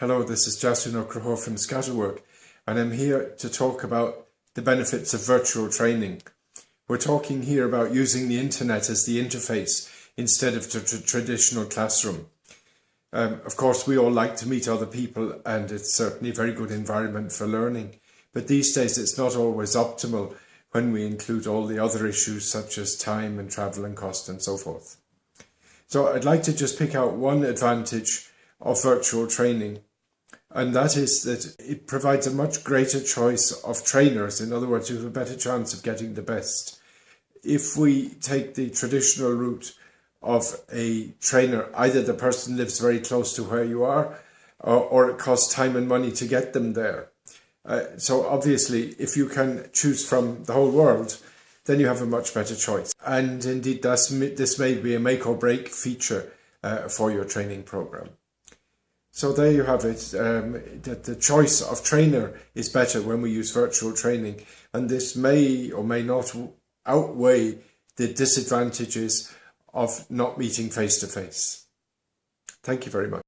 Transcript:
Hello, this is Jason O'Crahor from Scatterwork, and I'm here to talk about the benefits of virtual training. We're talking here about using the internet as the interface instead of the tr traditional classroom. Um, of course, we all like to meet other people and it's certainly a very good environment for learning. But these days, it's not always optimal when we include all the other issues such as time and travel and cost and so forth. So I'd like to just pick out one advantage of virtual training and that is that it provides a much greater choice of trainers. In other words, you have a better chance of getting the best. If we take the traditional route of a trainer, either the person lives very close to where you are, or, or it costs time and money to get them there. Uh, so obviously, if you can choose from the whole world, then you have a much better choice. And indeed, this may be a make or break feature uh, for your training program. So there you have it. Um, that the choice of trainer is better when we use virtual training, and this may or may not outweigh the disadvantages of not meeting face to face. Thank you very much.